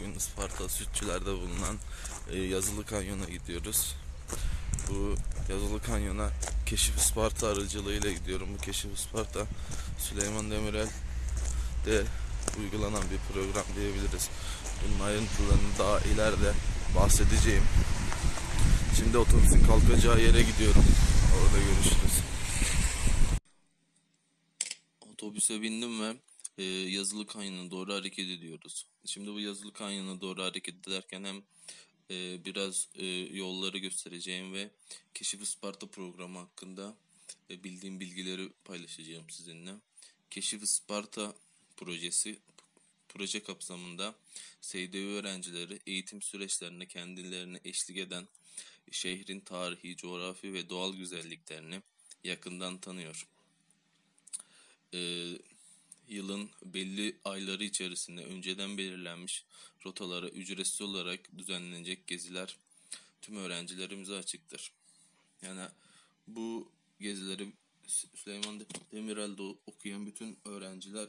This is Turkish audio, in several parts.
Bugün Isparta Sütçüler'de bulunan e, Yazılı Kanyon'a gidiyoruz. Bu Yazılı Kanyon'a Keşif Isparta aracılığıyla gidiyorum. Bu Keşif Isparta Süleyman Demirel de uygulanan bir program diyebiliriz. Bunun ayrıntılarını daha ileride bahsedeceğim. Şimdi otobüsün kalkacağı yere gidiyorum. Orada görüşürüz. Otobüse bindim ve e, Yazılı Kanyon'a doğru hareket ediyoruz. Şimdi bu Yazılı Kanyon'a doğru hareket ederken hem e, biraz e, yolları göstereceğim ve Keşif Isparta programı hakkında e, bildiğim bilgileri paylaşacağım sizinle. Keşif Isparta projesi proje kapsamında SDV öğrencileri eğitim süreçlerinde kendilerine eşlik eden şehrin tarihi, coğrafi ve doğal güzelliklerini yakından tanıyor. Ee, yılın belli ayları içerisinde önceden belirlenmiş rotalara ücretsiz olarak düzenlenecek geziler tüm öğrencilerimize açıktır. Yani bu gezileri Sü- Süleyman Demirel'de okuyan bütün öğrenciler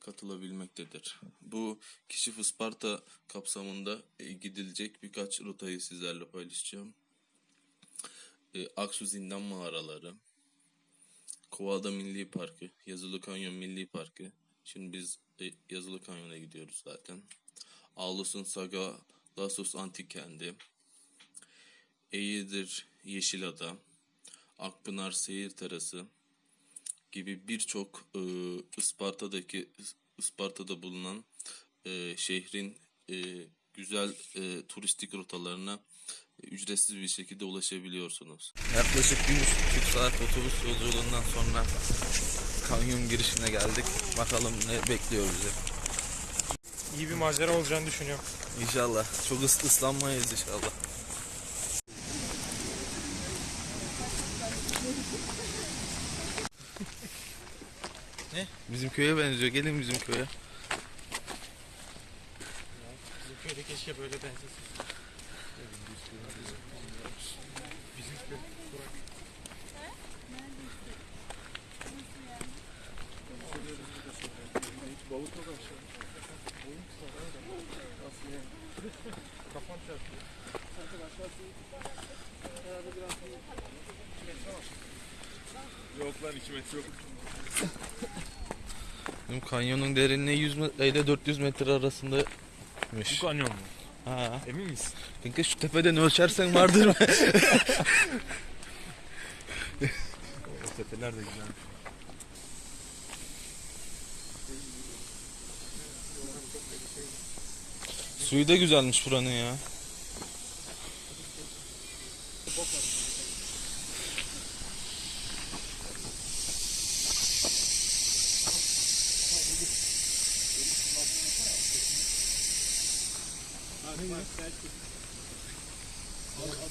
katılabilmektedir. Bu Keşif Isparta kapsamında e, gidilecek birkaç rotayı sizlerle paylaşacağım. E, Aksu Zindan Mağaraları, Kovada Milli Parkı, Yazılı Kanyon Milli Parkı. Şimdi biz e, Yazılı Kanyon'a gidiyoruz zaten. Ağlus'un Saga Lasos Antik Kendi, Eğirdir Yeşilada, Akpınar Seyir Terası gibi birçok e, Isparta'daki Isparta'da bulunan e, şehrin e, güzel e, turistik rotalarına ücretsiz bir şekilde ulaşabiliyorsunuz. Yaklaşık bir buçuk saat otobüs yolculuğundan sonra kanyon girişine geldik. Bakalım ne bekliyor bizi. İyi bir macera olacağını düşünüyorum. İnşallah. Çok ıs ıslanmayız inşallah. ne? Bizim köye benziyor. Gelin bizim köye. Bizim köyde keşke böyle benzesin. Yok lan 2 metre yok. Bizim kanyonun derinliği 100 metre ile 400 metre arasındaymış. Bu kanyon mu? Ha. Emin misin? Kanka şu tepeden ölçersen vardır mı? O tepeler de güzelmiş. Suyu da güzelmiş buranın ya.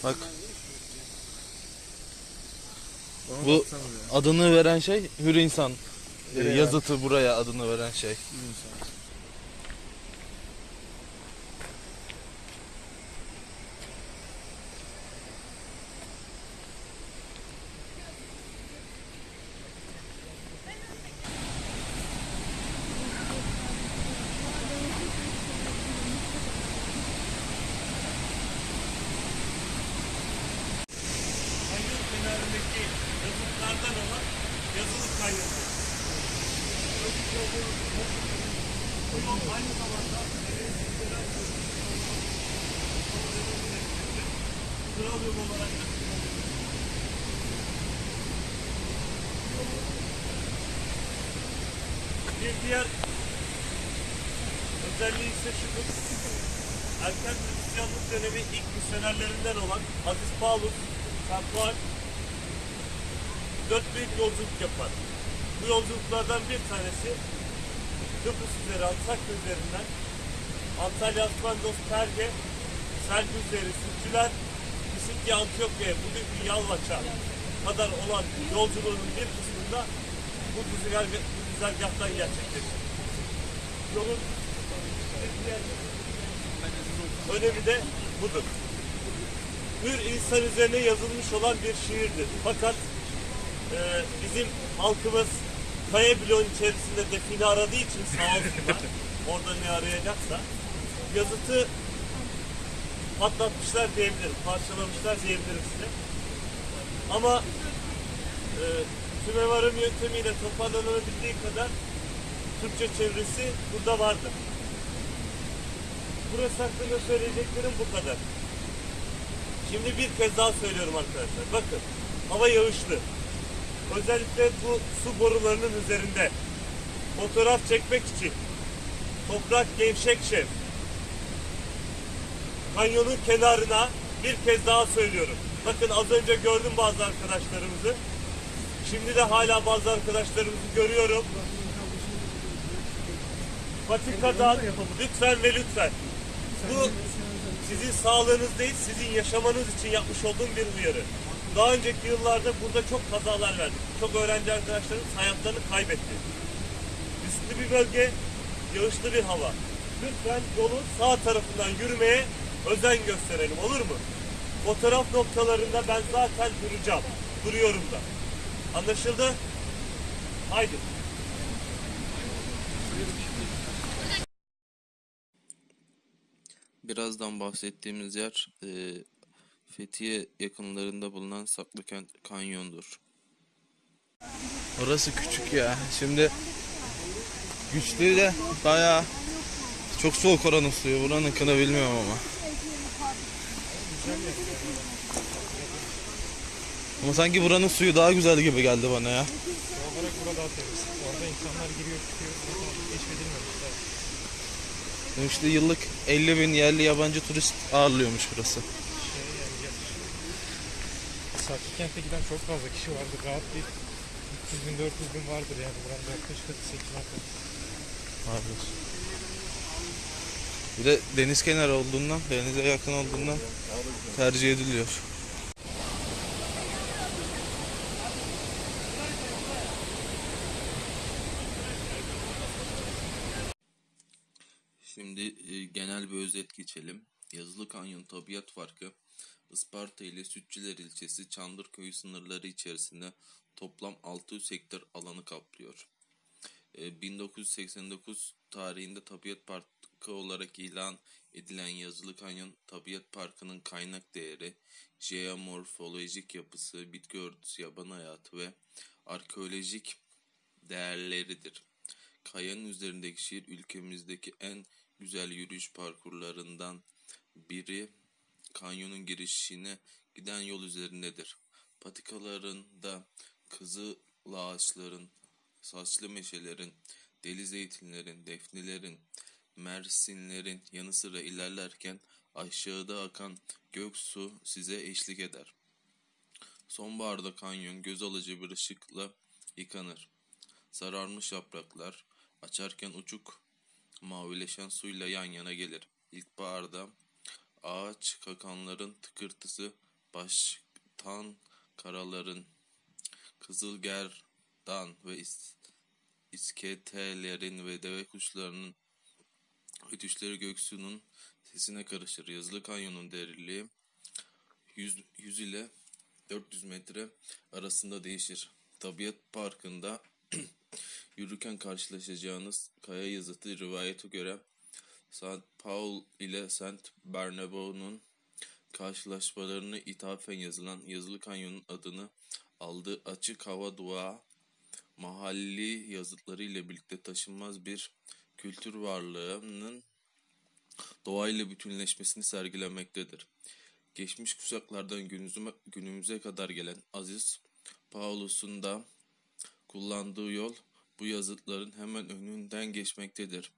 Bak. Bu adını veren şey Hür İnsan. Ee, Nereye yazıtı buraya adını veren şey. Kanyon kenarındaki yazılıklardan olan yazılı kanyon. Bu yol aynı zamanda Yol olarak Bir diğer özelliği ise şudur. Erken Hristiyanlık dönemi ilk misyonerlerinden olan Aziz Paulus, Santuar dört büyük yolculuk yapar. Bu yolculuklardan bir tanesi Kıbrıs üzeri Antakya üzerinden Antalya, Asmandos, Perge, Selvi üzeri Sütçüler, Misikya, Antiyokya, bugünkü Yalvaç'a kadar olan yolculuğunun bir kısmında bu güzergah, bu güzergahtan gerçekleşir. Yolun bir önemi de budur. Hür insan üzerine yazılmış olan bir şiirdir. Fakat e, bizim halkımız kaya bloğun içerisinde define aradığı için sağ olsunlar orada ne arayacaksa yazıtı patlatmışlar diyebilirim, parçalamışlar diyebilirim size. Ama e, tümevarım yöntemiyle toparlanabildiği kadar Türkçe çevresi burada vardı. Burası hakkında söyleyeceklerim bu kadar. Şimdi bir kez daha söylüyorum arkadaşlar. Bakın hava yağışlı. Özellikle bu su borularının üzerinde fotoğraf çekmek için toprak gevşek şef. Kanyonun kenarına bir kez daha söylüyorum. Bakın az önce gördüm bazı arkadaşlarımızı. Şimdi de hala bazı arkadaşlarımızı görüyorum. Patikadan lütfen ve lütfen. Bu sizin sağlığınız değil, sizin yaşamanız için yapmış olduğum bir uyarı. Daha önceki yıllarda burada çok kazalar verdik. Çok öğrenci arkadaşlarımız hayatlarını kaybetti. Riskli bir bölge, yağışlı bir hava. Lütfen yolun sağ tarafından yürümeye özen gösterelim olur mu? Fotoğraf noktalarında ben zaten duracağım. Duruyorum da. Anlaşıldı? Haydi. Birazdan bahsettiğimiz yer e, Fethiye yakınlarında bulunan Saklıkent Kanyon'dur. Orası küçük ya. Şimdi güçlü de bayağı çok soğuk oranın suyu. Buranın kını bilmiyorum ama. Ama sanki buranın suyu daha güzel gibi geldi bana ya. Doğal olarak burada daha temiz. Orada insanlar giriyor çıkıyor. Keşfedilmemişler. İşte yıllık 50 bin yerli yabancı turist ağırlıyormuş burası. Şey yani ya- Saklı kente giden çok fazla kişi vardır. Rahat bir 300 bin 400 bin vardır yani. Buranın yaklaşık 8 metre. Vardır. Bir de deniz kenarı olduğundan, denize yakın olduğundan tercih ediliyor. Şimdi e, genel bir özet geçelim. Yazılı Kanyon tabiat farkı Isparta ile Sütçüler ilçesi Çandırköy sınırları içerisinde toplam 600 hektar alanı kaplıyor. E, 1989 tarihinde tabiat parkı olarak ilan edilen Yazılı Kanyon Tabiat Parkı'nın kaynak değeri, jeomorfolojik yapısı, bitki örtüsü, yaban hayatı ve arkeolojik değerleridir. Kayanın üzerindeki şehir ülkemizdeki en güzel yürüyüş parkurlarından biri kanyonun girişine giden yol üzerindedir. Patikalarında kızıl ağaçların, saçlı meşelerin, deli zeytinlerin, defnelerin, mersinlerin yanı sıra ilerlerken aşağıda akan göksu size eşlik eder. Sonbaharda kanyon göz alıcı bir ışıkla yıkanır. Sararmış yapraklar açarken uçuk mavileşen suyla yan yana gelir. İlkbaharda ağaç kakanların tıkırtısı baştan karaların kızılgerdan ve is- isketelerin ve deve kuşlarının ötüşleri göksu'nun sesine karışır. Yazılı kanyonun derinliği 100, 100 ile 400 metre arasında değişir. Tabiat parkında yürürken karşılaşacağınız kaya yazıtı rivayete göre St. Paul ile St. Barnabas'un karşılaşmalarını ithafen yazılan Yazılı Kanyon'un adını aldığı açık hava dua mahalli yazıtları ile birlikte taşınmaz bir kültür varlığının doğayla bütünleşmesini sergilemektedir. Geçmiş kuşaklardan günümüze, günümüze kadar gelen Aziz Paulus'un da kullandığı yol bu yazıtların hemen önünden geçmektedir.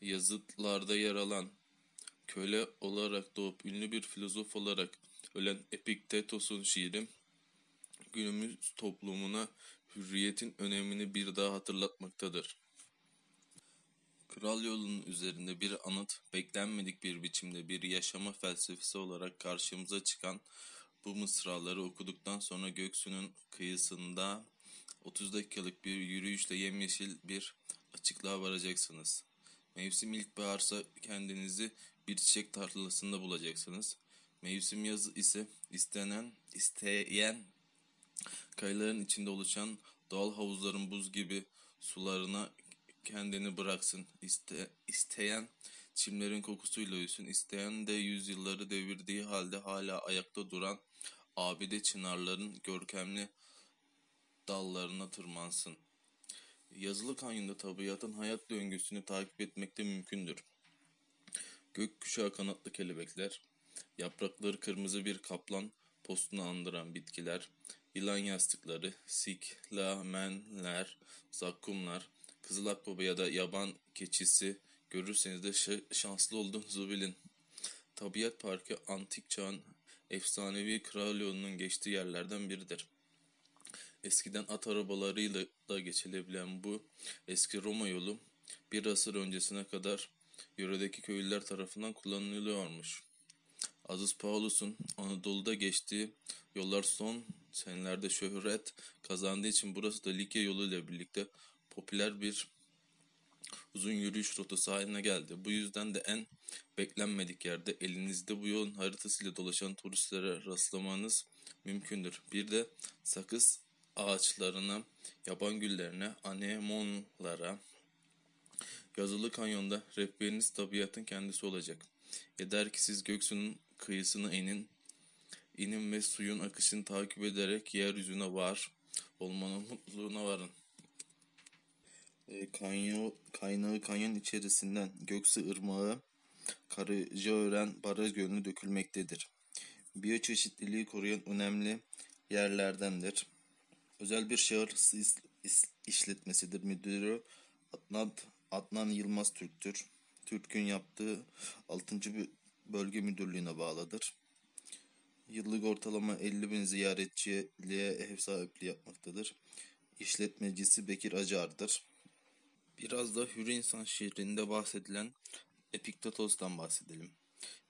Yazıtlarda yer alan köle olarak doğup ünlü bir filozof olarak ölen Epiktetos'un şiiri günümüz toplumuna hürriyetin önemini bir daha hatırlatmaktadır. Kral yolunun üzerinde bir anıt, beklenmedik bir biçimde bir yaşama felsefesi olarak karşımıza çıkan bu mısraları okuduktan sonra Göksu'nun kıyısında 30 dakikalık bir yürüyüşle yemyeşil bir açıklığa varacaksınız. Mevsim ilkbaharsa kendinizi bir çiçek tarlasında bulacaksınız. Mevsim yazı ise istenen, isteyen kayaların içinde oluşan doğal havuzların buz gibi sularına kendini bıraksın. İste, isteyen çimlerin kokusuyla uyusun. İsteyen de yüzyılları devirdiği halde hala ayakta duran abide çınarların görkemli dallarına tırmansın. Yazılı kanyonda tabiatın hayat döngüsünü takip etmek de mümkündür. Gökkuşağı kanatlı kelebekler, yaprakları kırmızı bir kaplan postunu andıran bitkiler, yılan yastıkları, siklamenler, zakkumlar, kızıl akbaba ya da yaban keçisi görürseniz de şa- şanslı olduğunuzu bilin. Tabiat Parkı antik çağın efsanevi kral geçtiği yerlerden biridir. Eskiden at arabalarıyla da geçilebilen bu eski Roma yolu bir asır öncesine kadar yöredeki köylüler tarafından kullanılıyormuş. Aziz Paulus'un Anadolu'da geçtiği yollar son senelerde şöhret kazandığı için burası da Likya yolu ile birlikte popüler bir uzun yürüyüş rotası haline geldi. Bu yüzden de en beklenmedik yerde elinizde bu yolun haritasıyla dolaşan turistlere rastlamanız mümkündür. Bir de sakız ağaçlarına, yaban güllerine, anemonlara, yazılı kanyonda rehberiniz tabiatın kendisi olacak. Yeter ki siz göksunun kıyısına inin, inin ve suyun akışını takip ederek yeryüzüne var, olmanın mutluluğuna varın. E, kanyo, kaynağı kanyon içerisinden Göksu Irmağı, Karacaören Baraj Gölü'ne dökülmektedir. Biyoçeşitliliği koruyan önemli yerlerdendir. Özel bir şehir işletmesidir. Müdürü Adnan, Adnan Yılmaz Türk'tür. Türk'ün yaptığı 6. bö- bölge müdürlüğüne bağlıdır. Yıllık ortalama 50 bin ziyaretçiye ev sahipliği yapmaktadır. İşletmecisi Bekir Acar'dır. Biraz da Hür İnsan şehrinde bahsedilen Epiktetos'tan bahsedelim.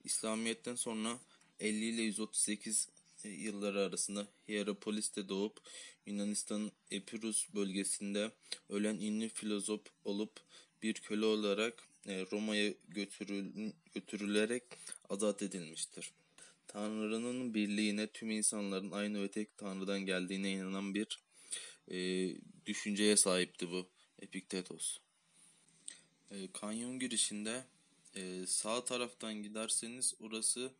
İslamiyet'ten sonra 50 ile 138 yılları arasında Hierapolis'te doğup Yunanistan'ın Epirus bölgesinde ölen ünlü filozof olup bir köle olarak e, Roma'ya götürül- götürülerek azat edilmiştir. Tanrı'nın birliğine tüm insanların aynı ve tek Tanrı'dan geldiğine inanan bir e, düşünceye sahipti bu Epiktetos. E, kanyon girişinde e, sağ taraftan giderseniz orası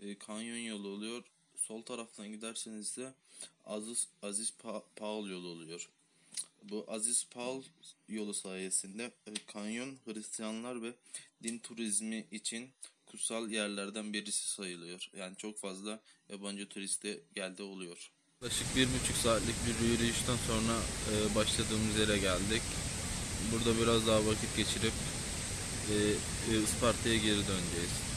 e, kanyon yolu oluyor. Sol taraftan giderseniz de Aziz, Aziz Pa- Paul yolu oluyor. Bu Aziz Paul yolu sayesinde e, kanyon Hristiyanlar ve din turizmi için kutsal yerlerden birisi sayılıyor. Yani çok fazla yabancı turiste geldi oluyor. Yaklaşık bir buçuk saatlik bir yürüyüşten sonra e, başladığımız yere geldik. Burada biraz daha vakit geçirip e, e, Isparta'ya geri döneceğiz.